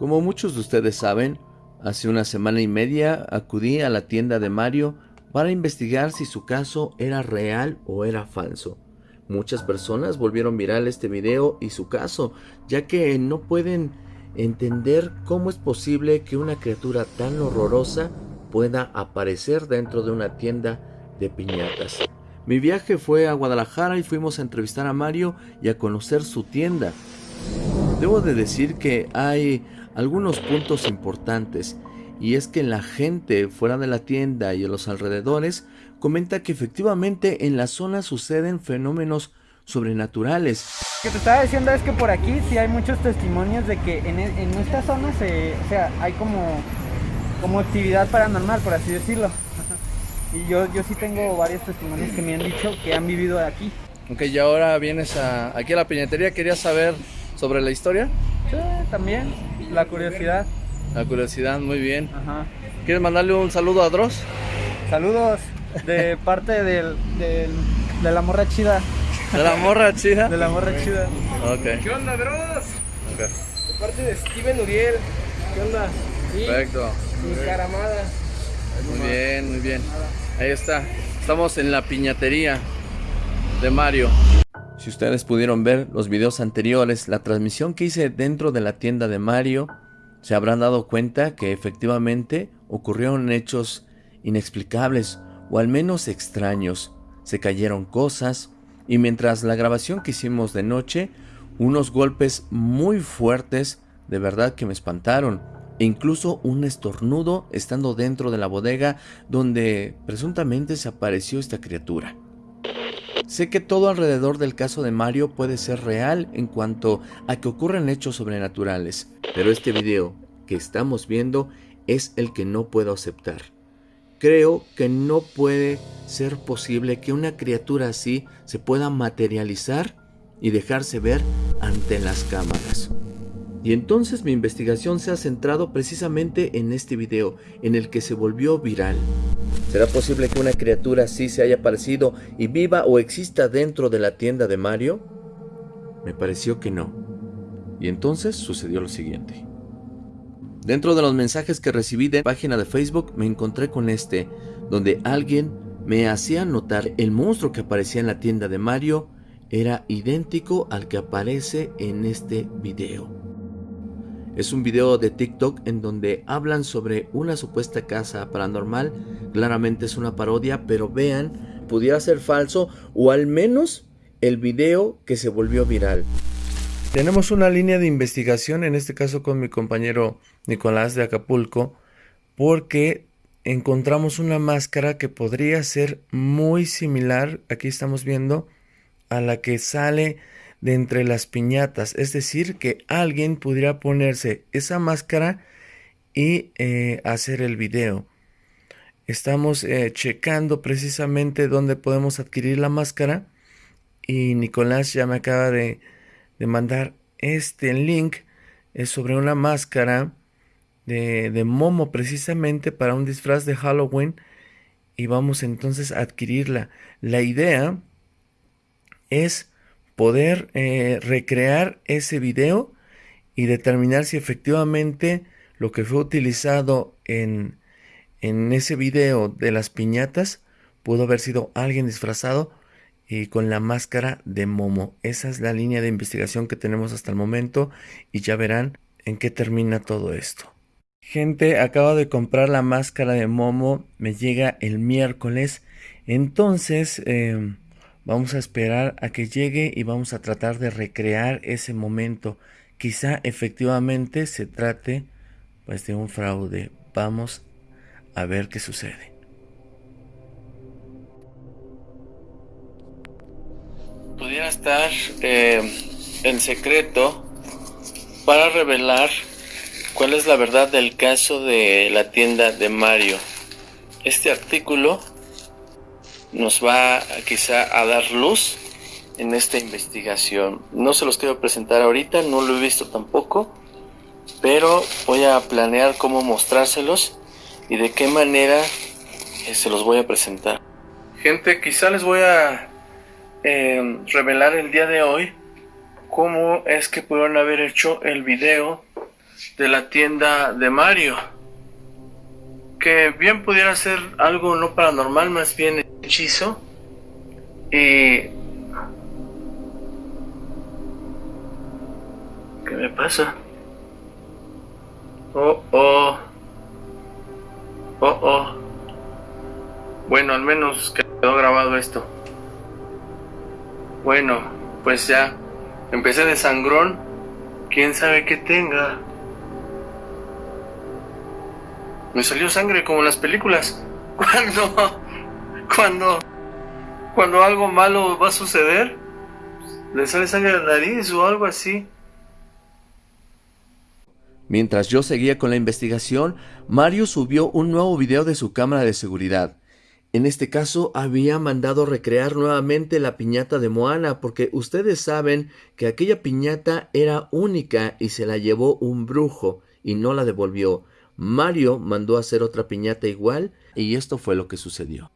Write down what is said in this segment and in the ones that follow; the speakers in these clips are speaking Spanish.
Como muchos de ustedes saben, hace una semana y media acudí a la tienda de Mario para investigar si su caso era real o era falso. Muchas personas volvieron viral este video y su caso, ya que no pueden entender cómo es posible que una criatura tan horrorosa pueda aparecer dentro de una tienda de piñatas. Mi viaje fue a Guadalajara y fuimos a entrevistar a Mario y a conocer su tienda. Debo de decir que hay algunos puntos importantes y es que la gente fuera de la tienda y en los alrededores comenta que efectivamente en la zona suceden fenómenos sobrenaturales. Lo que te estaba diciendo es que por aquí sí hay muchos testimonios de que en, e, en esta zona se, o sea, hay como, como actividad paranormal, por así decirlo. Y yo, yo sí tengo varios testimonios que me han dicho que han vivido aquí. Ok, y ahora vienes a, aquí a la piñatería, ¿querías saber sobre la historia? Sí, también, la curiosidad. La curiosidad, muy bien. ¿Quieres mandarle un saludo a Dross? Saludos de parte del, de la morra chida. ¿De la morra chida? De la morra chida. Ok. ¿Qué onda, Dross? De parte de Steven Uriel. ¿Qué onda? Perfecto. Mi caramada. Muy bien, muy bien. Ahí está. Estamos en la piñatería de Mario. Si ustedes pudieron ver los videos anteriores, la transmisión que hice dentro de la tienda de Mario, se habrán dado cuenta que efectivamente ocurrieron hechos inexplicables o al menos extraños. Se cayeron cosas y mientras la grabación que hicimos de noche, unos golpes muy fuertes de verdad que me espantaron e incluso un estornudo estando dentro de la bodega donde presuntamente se apareció esta criatura. Sé que todo alrededor del caso de Mario puede ser real en cuanto a que ocurren hechos sobrenaturales, pero este video que estamos viendo es el que no puedo aceptar. Creo que no puede ser posible que una criatura así se pueda materializar y dejarse ver ante las cámaras. Y entonces mi investigación se ha centrado precisamente en este video, en el que se volvió viral. ¿Será posible que una criatura así se haya aparecido y viva o exista dentro de la tienda de Mario? Me pareció que no. Y entonces sucedió lo siguiente. Dentro de los mensajes que recibí de página de Facebook me encontré con este, donde alguien me hacía notar el monstruo que aparecía en la tienda de Mario era idéntico al que aparece en este video. Es un video de TikTok en donde hablan sobre una supuesta casa paranormal. Claramente es una parodia, pero vean, pudiera ser falso o al menos el video que se volvió viral. Tenemos una línea de investigación, en este caso con mi compañero Nicolás de Acapulco, porque encontramos una máscara que podría ser muy similar, aquí estamos viendo, a la que sale de entre las piñatas. Es decir, que alguien pudiera ponerse esa máscara y eh, hacer el video. Estamos eh, checando precisamente dónde podemos adquirir la máscara. Y Nicolás ya me acaba de, de mandar este link. Es sobre una máscara de, de Momo precisamente para un disfraz de Halloween. Y vamos entonces a adquirirla. La idea es poder eh, recrear ese video y determinar si efectivamente lo que fue utilizado en, en ese video de las piñatas pudo haber sido alguien disfrazado y con la máscara de Momo. Esa es la línea de investigación que tenemos hasta el momento y ya verán en qué termina todo esto. Gente, acabo de comprar la máscara de Momo, me llega el miércoles, entonces eh, Vamos a esperar a que llegue y vamos a tratar de recrear ese momento. Quizá efectivamente se trate pues de un fraude. Vamos a ver qué sucede. Pudiera estar eh, el secreto para revelar cuál es la verdad del caso de la tienda de Mario. Este artículo nos va quizá a dar luz en esta investigación. No se los quiero presentar ahorita, no lo he visto tampoco, pero voy a planear cómo mostrárselos y de qué manera eh, se los voy a presentar. Gente, quizá les voy a eh, revelar el día de hoy cómo es que pudieron haber hecho el video de la tienda de Mario. Que bien pudiera ser algo no paranormal, más bien hechizo. Y... ¿Qué me pasa? Oh, oh. Oh, oh. Bueno, al menos quedó grabado esto. Bueno, pues ya. Empecé de sangrón. Quién sabe qué tenga. Me salió sangre como en las películas. Cuando. Cuando. Cuando algo malo va a suceder. Le sale sangre de la nariz o algo así. Mientras yo seguía con la investigación, Mario subió un nuevo video de su cámara de seguridad. En este caso había mandado recrear nuevamente la piñata de Moana porque ustedes saben que aquella piñata era única y se la llevó un brujo y no la devolvió. Mario mandó hacer otra piñata igual y esto fue lo que sucedió.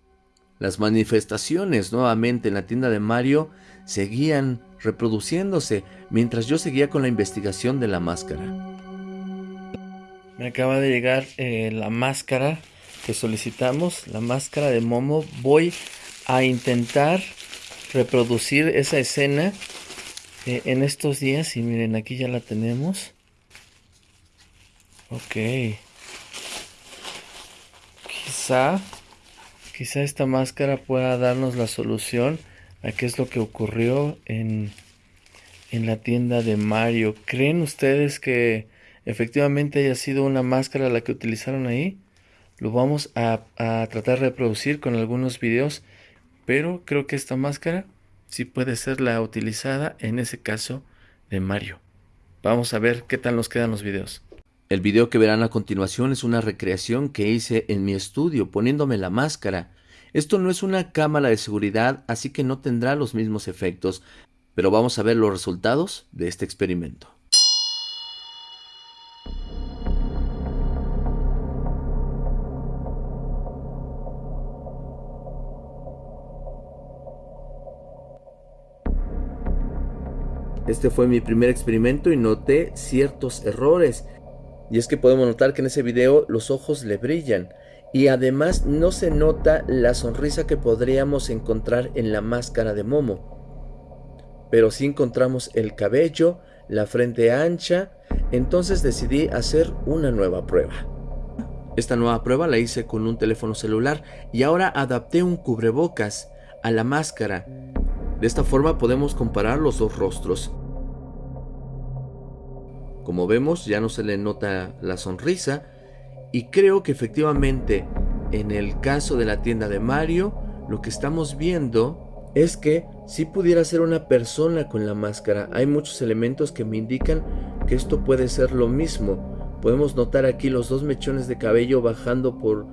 Las manifestaciones nuevamente en la tienda de Mario seguían reproduciéndose mientras yo seguía con la investigación de la máscara. Me acaba de llegar eh, la máscara que solicitamos, la máscara de Momo. Voy a intentar reproducir esa escena eh, en estos días. Y miren, aquí ya la tenemos. Ok. Quizá, quizá esta máscara pueda darnos la solución a qué es lo que ocurrió en, en la tienda de Mario. ¿Creen ustedes que efectivamente haya sido una máscara la que utilizaron ahí. Lo vamos a, tratar de reproducir con algunos videos, pero creo que esta máscara sí puede ser la utilizada en ese caso de Mario. Vamos a ver qué tal nos quedan los videos. El video que verán a continuación es una recreación que hice en mi estudio poniéndome la máscara. Esto no es una cámara de seguridad, así que no tendrá los mismos efectos, pero vamos a ver los resultados de este experimento. Este fue mi primer experimento y noté ciertos errores. Y es que podemos notar que en ese video los ojos le brillan. Y además no se nota la sonrisa que podríamos encontrar en la máscara de Momo. Pero sí encontramos el cabello, la frente ancha. Entonces decidí hacer una nueva prueba. Esta nueva prueba la hice con un teléfono celular y ahora adapté un cubrebocas a la máscara de esta forma podemos comparar los dos rostros. Como vemos ya no se le nota la sonrisa y creo que efectivamente en el caso de la tienda de Mario lo que estamos viendo es que si pudiera ser una persona con la máscara. Hay muchos elementos que me indican que esto puede ser lo mismo. Podemos notar aquí los dos mechones de cabello bajando por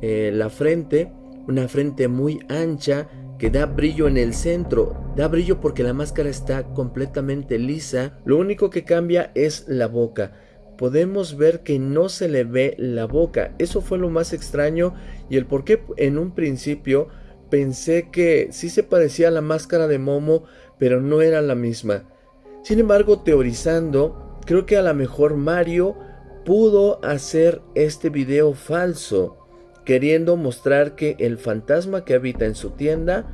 eh, la frente, una frente muy ancha que da brillo en el centro. Da brillo porque la máscara está completamente lisa. Lo único que cambia es la boca. Podemos ver que no se le ve la boca. Eso fue lo más extraño y el por qué en un principio pensé que sí se parecía a la máscara de Momo, pero no era la misma. Sin embargo, teorizando, creo que a lo mejor Mario pudo hacer este video falso queriendo mostrar que el fantasma que habita en su tienda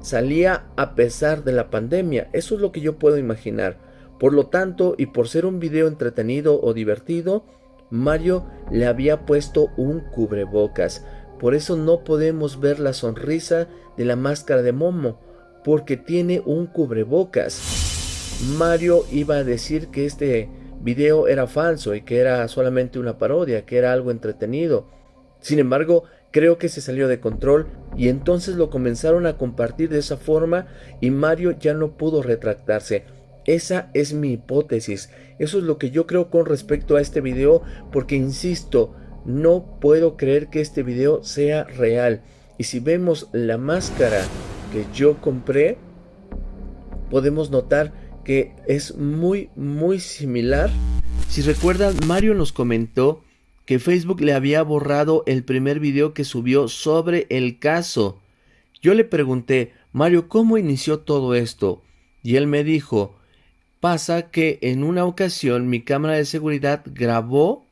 salía a pesar de la pandemia. Eso es lo que yo puedo imaginar. Por lo tanto, y por ser un video entretenido o divertido, Mario le había puesto un cubrebocas. Por eso no podemos ver la sonrisa de la máscara de Momo, porque tiene un cubrebocas. Mario iba a decir que este video era falso y que era solamente una parodia, que era algo entretenido. Sin embargo, creo que se salió de control y entonces lo comenzaron a compartir de esa forma y Mario ya no pudo retractarse. Esa es mi hipótesis. Eso es lo que yo creo con respecto a este video porque insisto, no puedo creer que este video sea real. Y si vemos la máscara que yo compré, podemos notar que es muy muy similar. Si recuerdan, Mario nos comentó que Facebook le había borrado el primer video que subió sobre el caso. Yo le pregunté, Mario, ¿cómo inició todo esto? Y él me dijo, Pasa que en una ocasión mi cámara de seguridad grabó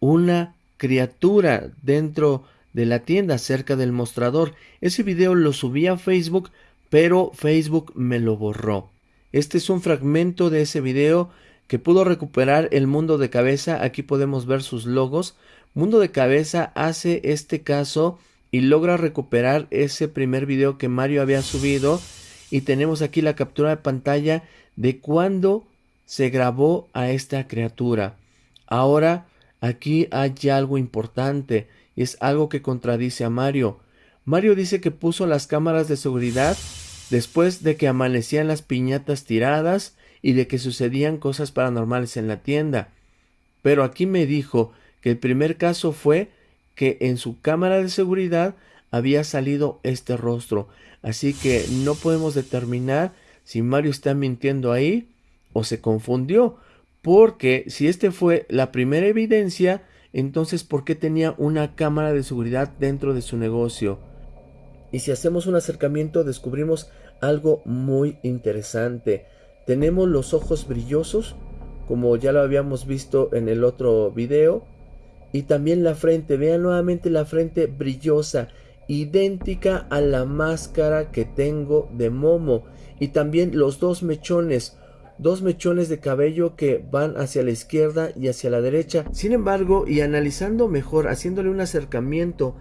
una criatura dentro de la tienda cerca del mostrador. Ese video lo subí a Facebook, pero Facebook me lo borró. Este es un fragmento de ese video que pudo recuperar el mundo de cabeza. Aquí podemos ver sus logos. Mundo de cabeza hace este caso y logra recuperar ese primer video que Mario había subido. Y tenemos aquí la captura de pantalla de cuando se grabó a esta criatura. Ahora aquí hay algo importante y es algo que contradice a Mario. Mario dice que puso las cámaras de seguridad después de que amanecían las piñatas tiradas y de que sucedían cosas paranormales en la tienda. Pero aquí me dijo que el primer caso fue que en su cámara de seguridad había salido este rostro. Así que no podemos determinar si Mario está mintiendo ahí o se confundió. Porque si este fue la primera evidencia, entonces ¿por qué tenía una cámara de seguridad dentro de su negocio? Y si hacemos un acercamiento descubrimos algo muy interesante. Tenemos los ojos brillosos, como ya lo habíamos visto en el otro video. Y también la frente, vean nuevamente la frente brillosa, idéntica a la máscara que tengo de Momo. Y también los dos mechones, dos mechones de cabello que van hacia la izquierda y hacia la derecha. Sin embargo, y analizando mejor, haciéndole un acercamiento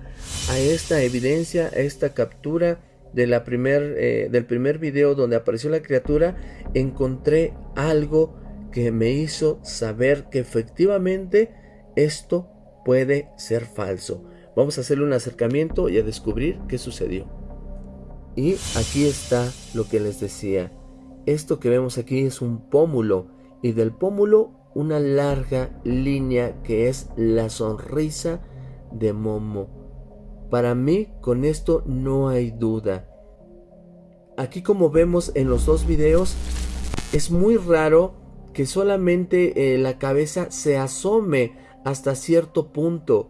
a esta evidencia, a esta captura, de la primer, eh, del primer video donde apareció la criatura, encontré algo que me hizo saber que efectivamente esto puede ser falso. Vamos a hacerle un acercamiento y a descubrir qué sucedió. Y aquí está lo que les decía. Esto que vemos aquí es un pómulo y del pómulo una larga línea que es la sonrisa de Momo. Para mí con esto no hay duda. Aquí como vemos en los dos videos es muy raro que solamente eh, la cabeza se asome hasta cierto punto.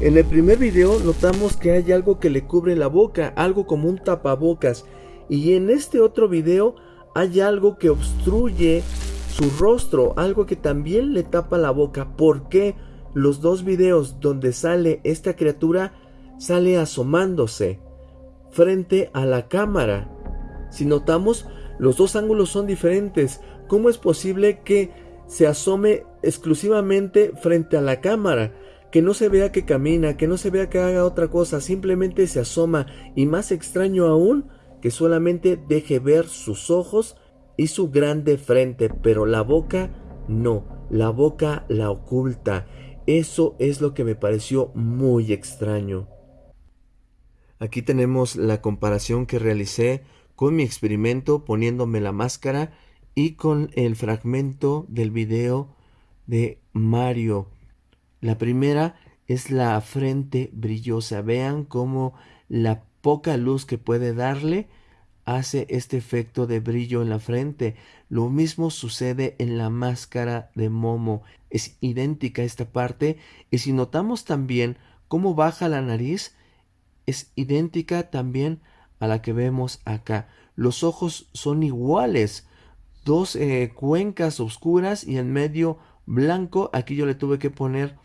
En el primer video notamos que hay algo que le cubre la boca, algo como un tapabocas. Y en este otro video hay algo que obstruye su rostro, algo que también le tapa la boca. ¿Por qué los dos videos donde sale esta criatura sale asomándose frente a la cámara. Si notamos, los dos ángulos son diferentes. ¿Cómo es posible que se asome exclusivamente frente a la cámara? Que no se vea que camina, que no se vea que haga otra cosa, simplemente se asoma y más extraño aún que solamente deje ver sus ojos y su grande frente, pero la boca no, la boca la oculta. Eso es lo que me pareció muy extraño. Aquí tenemos la comparación que realicé con mi experimento poniéndome la máscara y con el fragmento del video de Mario. La primera es la frente brillosa. Vean cómo la poca luz que puede darle hace este efecto de brillo en la frente. Lo mismo sucede en la máscara de Momo. Es idéntica esta parte. Y si notamos también cómo baja la nariz, es idéntica también a la que vemos acá. Los ojos son iguales, dos eh, cuencas oscuras y en medio blanco. Aquí yo le tuve que poner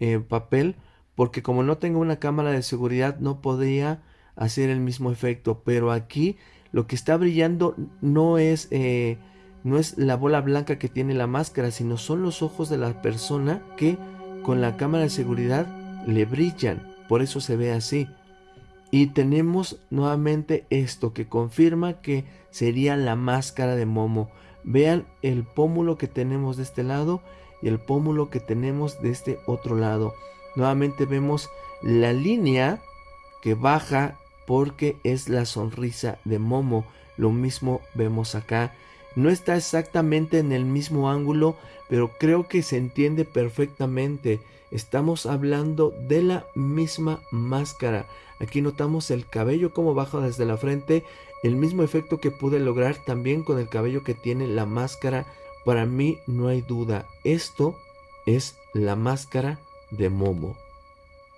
eh, papel porque como no tengo una cámara de seguridad no podía hacer el mismo efecto. Pero aquí lo que está brillando no es, eh, no es la bola blanca que tiene la máscara, sino son los ojos de la persona que con la cámara de seguridad le brillan. Por eso se ve así. Y tenemos nuevamente esto que confirma que sería la máscara de Momo. Vean el pómulo que tenemos de este lado y el pómulo que tenemos de este otro lado. Nuevamente vemos la línea que baja porque es la sonrisa de Momo. Lo mismo vemos acá. No está exactamente en el mismo ángulo, pero creo que se entiende perfectamente. Estamos hablando de la misma máscara. Aquí notamos el cabello como baja desde la frente, el mismo efecto que pude lograr también con el cabello que tiene la máscara. Para mí no hay duda, esto es la máscara de Momo.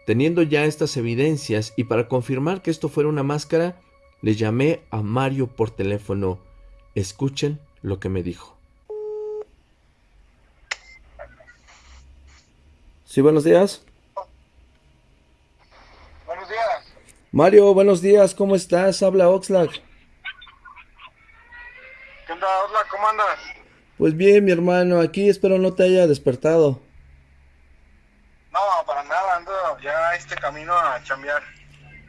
Teniendo ya estas evidencias y para confirmar que esto fuera una máscara, le llamé a Mario por teléfono. Escuchen lo que me dijo. Sí, buenos días. Buenos días. Mario, buenos días, ¿cómo estás? Habla Oxlack. ¿Qué onda, Oxlack? ¿Cómo andas? Pues bien, mi hermano, aquí espero no te haya despertado. No, para nada, ando ya este camino a chambear.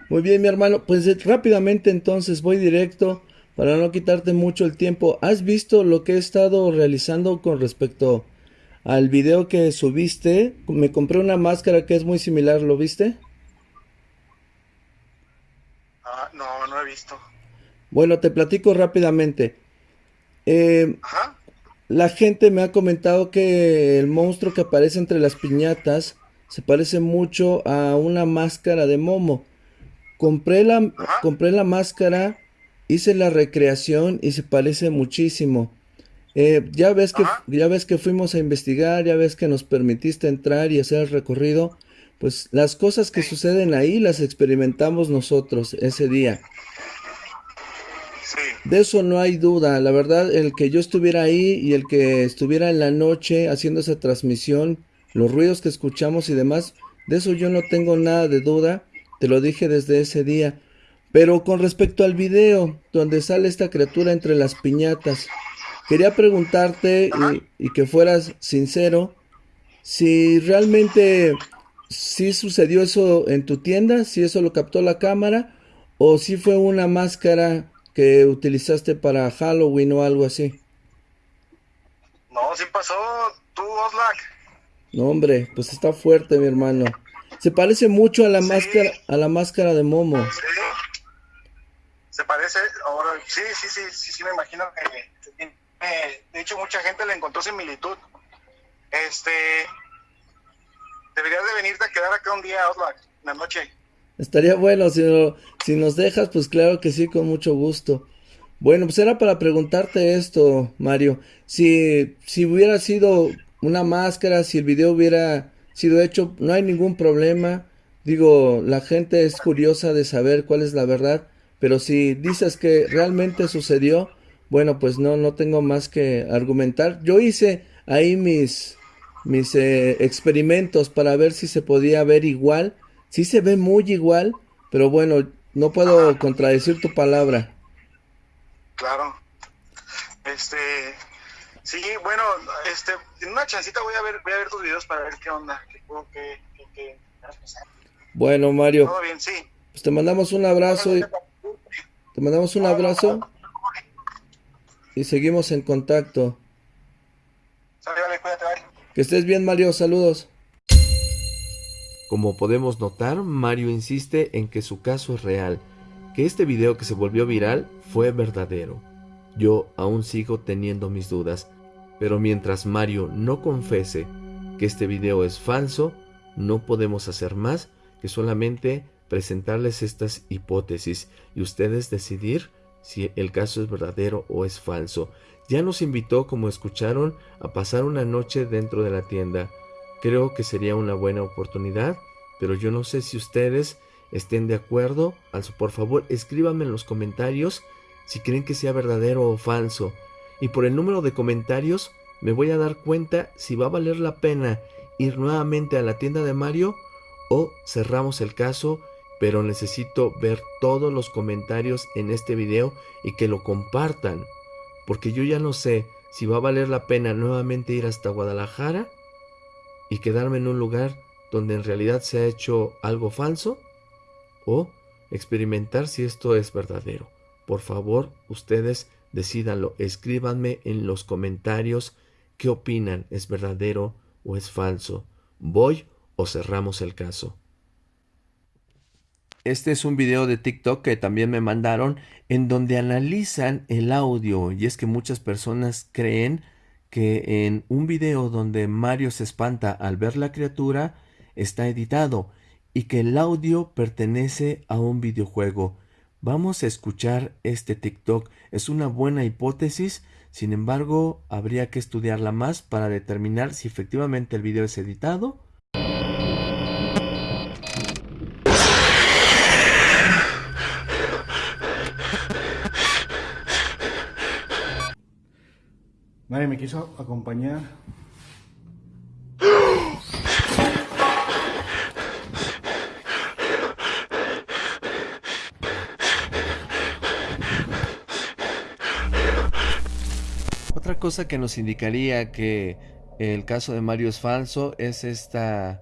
Muy bien, mi hermano, pues eh, rápidamente entonces voy directo para no quitarte mucho el tiempo. ¿Has visto lo que he estado realizando con respecto al video que subiste? Me compré una máscara que es muy similar, ¿lo viste? Ah, no, no he visto. Bueno, te platico rápidamente. Eh, Ajá. La gente me ha comentado que el monstruo que aparece entre las piñatas se parece mucho a una máscara de Momo. Compré la, Ajá. compré la máscara, hice la recreación y se parece muchísimo. Eh, ya ves que, Ajá. ya ves que fuimos a investigar, ya ves que nos permitiste entrar y hacer el recorrido. Pues las cosas que Sí. suceden ahí las experimentamos nosotros ese día. Sí. De eso no hay duda. La verdad, el que yo estuviera ahí y el que estuviera en la noche haciendo esa transmisión, los ruidos que escuchamos y demás, de eso yo no tengo nada de duda. Te lo dije desde ese día. Pero con respecto al video donde sale esta criatura entre las piñatas, quería preguntarte y, y que fueras sincero, si realmente sí sucedió eso en tu tienda, si eso lo captó la cámara, o si fue una máscara que utilizaste para Halloween o algo así. No, sí pasó. Tú, Oslak. No, hombre, pues está fuerte, mi hermano. Se parece mucho a la Sí. máscara, a la máscara de Momo. Sí. Se parece. Ahora, sí, sí, sí, sí, sí, me imagino que. de hecho, mucha gente le encontró similitud. Este. Deberías de venirte a quedar acá un día, Oslak, en la noche. Estaría bueno, si, no- si nos dejas, pues claro que sí, con mucho gusto. Bueno, pues era para preguntarte esto, Mario. Si, si hubiera sido una máscara, si el video hubiera sido hecho, no hay ningún problema. Digo, la gente es curiosa de saber cuál es la verdad, pero si dices que realmente sucedió, bueno, pues no, no tengo más que argumentar. Yo hice ahí mis, mis eh, experimentos para ver si se podía ver igual. Sí se ve muy igual, pero bueno, no puedo contradecir tu palabra. Claro. Este, sí, bueno, este, en una chancita voy a ver, voy a ver tus videos para ver qué onda, qué, qué, qué, qué- Bueno, Mario, pues te mandamos un abrazo y te mandamos un abrazo y seguimos en contacto. Que estés bien, Mario, saludos. Como podemos notar, Mario insiste en que su caso es real, que este video que se volvió viral fue verdadero. Yo aún sigo teniendo mis dudas, pero mientras Mario no confese que este video es falso, no podemos hacer más que solamente presentarles estas hipótesis y ustedes decidir si el caso es verdadero o es falso. Ya nos invitó, como escucharon, a pasar una noche dentro de la tienda. Creo que sería una buena oportunidad, pero yo no sé si ustedes estén de acuerdo. Also, por favor, escríbanme en los comentarios si creen que sea verdadero o falso. Y por el número de comentarios me voy a dar cuenta si va a valer la pena ir nuevamente a la tienda de Mario o cerramos el caso, pero necesito ver todos los comentarios en este video y que lo compartan, porque yo ya no sé si va a valer la pena nuevamente ir hasta Guadalajara y quedarme en un lugar donde en realidad se ha hecho algo falso o experimentar si esto es verdadero. Por favor, ustedes decídanlo, escríbanme en los comentarios qué opinan, es verdadero o es falso. ¿Voy o cerramos el caso? Este es un video de TikTok que también me mandaron en donde analizan el audio y es que muchas personas creen que en un video donde Mario se espanta al ver la criatura está editado y que el audio pertenece a un videojuego. Vamos a escuchar este TikTok. Es una buena hipótesis, sin embargo, habría que estudiarla más para determinar si efectivamente el video es editado. Nadie me quiso acompañar. Otra cosa que nos indicaría que el caso de Mario es falso es esta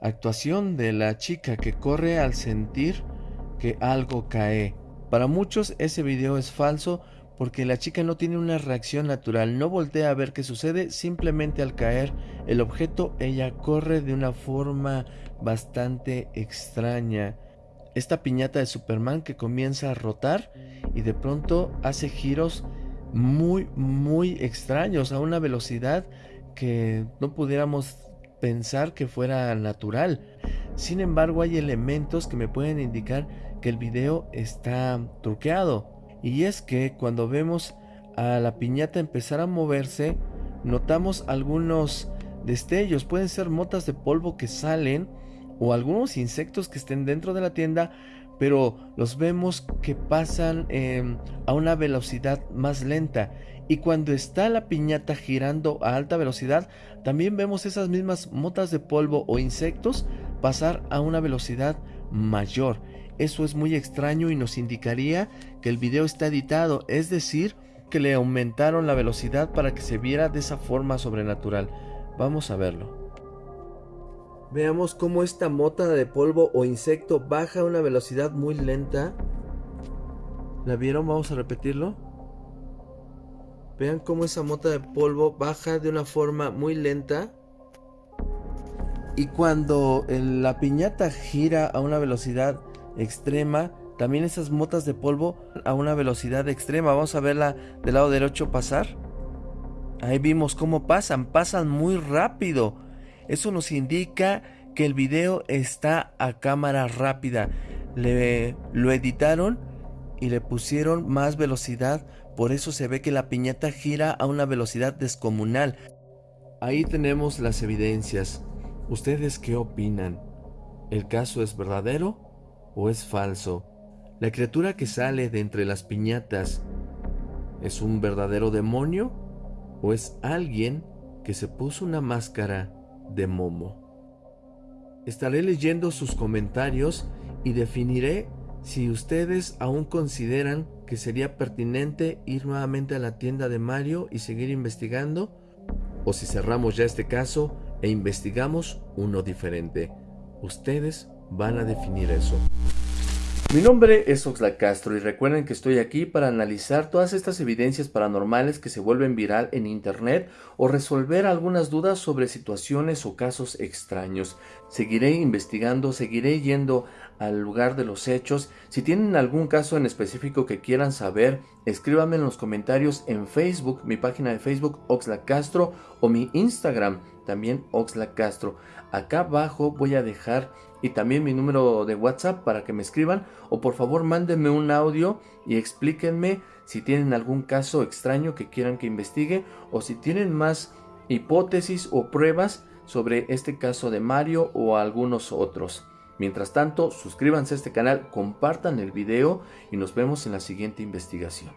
actuación de la chica que corre al sentir que algo cae. Para muchos ese video es falso porque la chica no tiene una reacción natural, no voltea a ver qué sucede, simplemente al caer el objeto ella corre de una forma bastante extraña. Esta piñata de Superman que comienza a rotar y de pronto hace giros muy muy extraños a una velocidad que no pudiéramos pensar que fuera natural. Sin embargo, hay elementos que me pueden indicar que el video está truqueado. Y es que cuando vemos a la piñata empezar a moverse, notamos algunos destellos. Pueden ser motas de polvo que salen o algunos insectos que estén dentro de la tienda, pero los vemos que pasan em, a una velocidad más lenta y cuando está la piñata girando a alta velocidad, también vemos esas mismas motas de polvo o insectos pasar a una velocidad mayor. Eso es muy extraño y nos indicaría que el video está editado, es decir, que le aumentaron la velocidad para que se viera de esa forma sobrenatural. Vamos a verlo. Veamos cómo esta mota de polvo o insecto baja a una velocidad muy lenta. ¿La vieron? Vamos a repetirlo. Vean cómo esa mota de polvo baja de una forma muy lenta. Y cuando la piñata gira a una velocidad extrema, también esas motas de polvo a una velocidad extrema. Vamos a verla del lado derecho pasar. Ahí vimos cómo pasan, pasan muy rápido. Eso nos indica que el video está a cámara rápida. Le, lo editaron y le pusieron más velocidad por eso se ve que la piñata gira a una velocidad descomunal. Ahí tenemos las evidencias. ¿Ustedes qué opinan? ¿El caso es verdadero o es falso? ¿La criatura que sale de entre las piñatas es un verdadero demonio o es alguien que se puso una máscara de momo? Estaré leyendo sus comentarios y definiré si ustedes aún consideran que sería pertinente ir nuevamente a la tienda de Mario y seguir investigando, o si cerramos ya este caso e investigamos uno diferente. Ustedes van a definir eso. Mi nombre es Oxlack Castro y recuerden que estoy aquí para analizar todas estas evidencias paranormales que se vuelven viral en internet o resolver algunas dudas sobre situaciones o casos extraños. Seguiré investigando, seguiré yendo al lugar de los hechos. Si tienen algún caso en específico que quieran saber, escríbanme en los comentarios en Facebook, mi página de Facebook Oxlack Castro o mi Instagram también Oxlack Castro. Acá abajo voy a dejar y también mi número de WhatsApp para que me escriban o por favor mándenme un audio y explíquenme si tienen algún caso extraño que quieran que investigue o si tienen más hipótesis o pruebas sobre este caso de Mario o algunos otros. Mientras tanto, suscríbanse a este canal, compartan el video y nos vemos en la siguiente investigación.